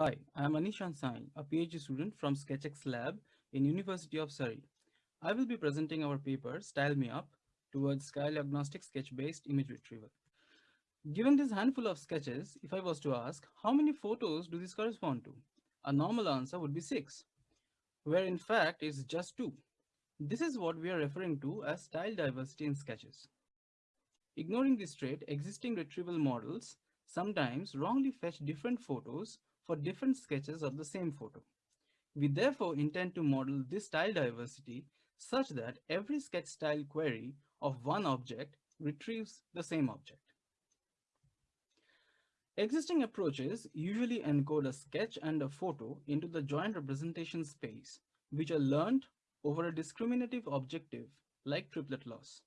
Hi, I am Aneeshan Sain, a PhD student from SketchX Lab in University of Surrey. I will be presenting our paper, Style Me Up, towards style agnostic sketch-based image retrieval. Given this handful of sketches, if I was to ask, how many photos do these correspond to? A normal answer would be six, where in fact it's just two. This is what we are referring to as style diversity in sketches. Ignoring this trait, existing retrieval models sometimes wrongly fetch different photos for different sketches of the same photo. We therefore intend to model this style diversity such that every sketch style query of one object retrieves the same object. Existing approaches usually encode a sketch and a photo into the joint representation space, which are learned over a discriminative objective like triplet loss.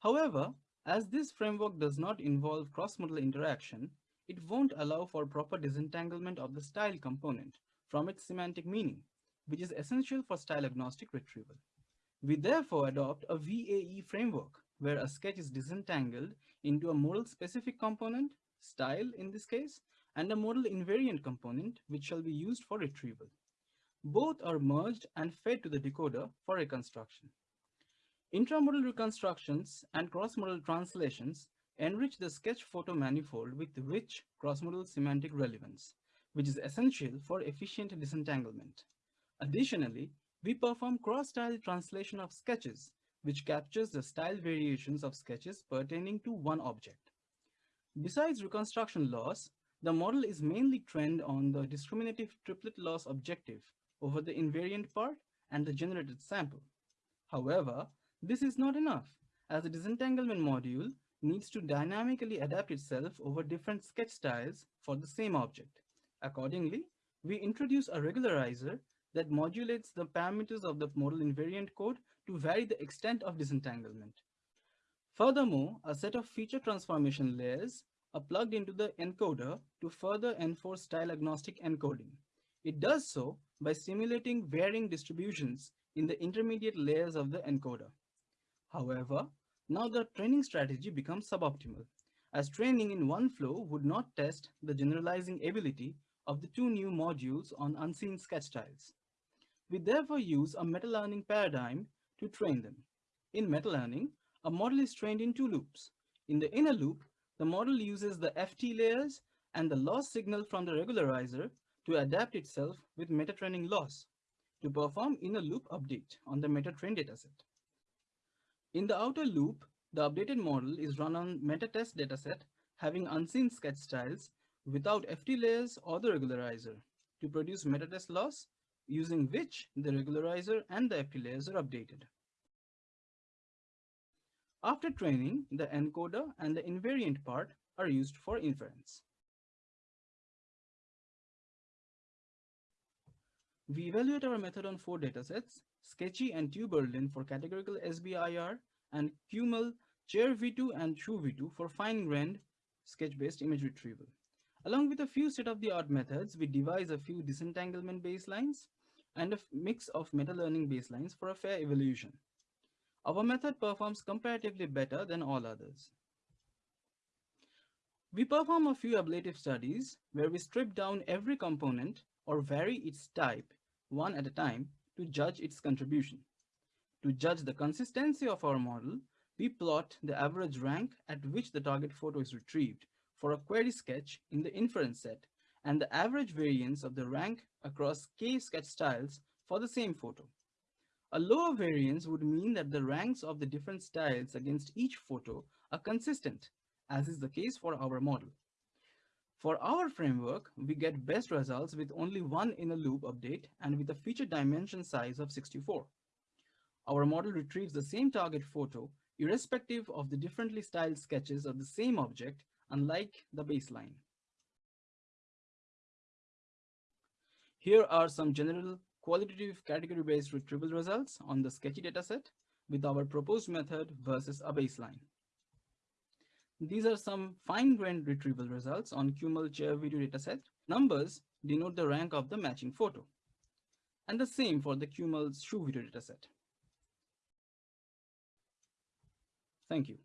However, as this framework does not involve cross-modal interaction, it won't allow for proper disentanglement of the style component from its semantic meaning, which is essential for style agnostic retrieval. We therefore adopt a VAE framework where a sketch is disentangled into a modal specific component, style in this case, and a modal invariant component which shall be used for retrieval. Both are merged and fed to the decoder for reconstruction. Intramodal reconstructions and cross-modal translations enrich the sketch photo manifold with rich cross-modal semantic relevance, which is essential for efficient disentanglement. Additionally, we perform cross-style translation of sketches, which captures the style variations of sketches pertaining to one object. Besides reconstruction loss, the model is mainly trained on the discriminative triplet loss objective over the invariant part and the generated sample. However, this is not enough, as the disentanglement module needs to dynamically adapt itself over different sketch styles for the same object. Accordingly, we introduce a regularizer that modulates the parameters of the modal invariant code to vary the extent of disentanglement. Furthermore, a set of feature transformation layers are plugged into the encoder to further enforce style agnostic encoding. It does so by simulating varying distributions in the intermediate layers of the encoder. However, now the training strategy becomes suboptimal, as training in one flow would not test the generalizing ability of the two new modules on unseen sketch styles. We therefore use a meta-learning paradigm to train them. In meta-learning, a model is trained in two loops. In the inner loop, the model uses the FT layers and the loss signal from the regularizer to adapt itself with meta-training loss to perform inner loop update on the meta-train dataset. In the outer loop, the updated model is run on meta-test dataset having unseen sketch styles without FT layers or the regularizer to produce meta-test loss using which the regularizer and the FT layers are updated. After training, the encoder and the invariant part are used for inference. We evaluate our method on four datasets, Sketchy and TU-Berlin for categorical SBIR, and QMUL, Chair V2 and Shoe V2 for fine-grained sketch-based image retrieval. Along with a few state-of-the-art methods, we devise a few disentanglement baselines and a mix of meta-learning baselines for a fair evaluation. Our method performs comparatively better than all others. We perform a few ablative studies where we strip down every component or vary its type one at a time to judge its contribution. To judge the consistency of our model, we plot the average rank at which the target photo is retrieved for a query sketch in the inference set and the average variance of the rank across k sketch styles for the same photo. A lower variance would mean that the ranks of the different styles against each photo are consistent, as is the case for our model. For our framework, we get best results with only one inner loop update and with a feature dimension size of 64. Our model retrieves the same target photo irrespective of the differently styled sketches of the same object, unlike the baseline. Here are some general qualitative category-based retrieval results on the sketchy dataset with our proposed method versus a baseline. These are some fine-grained retrieval results on QMUL chair V2 dataset. Numbers denote the rank of the matching photo. And the same for the QMUL shoe V2 dataset. Thank you.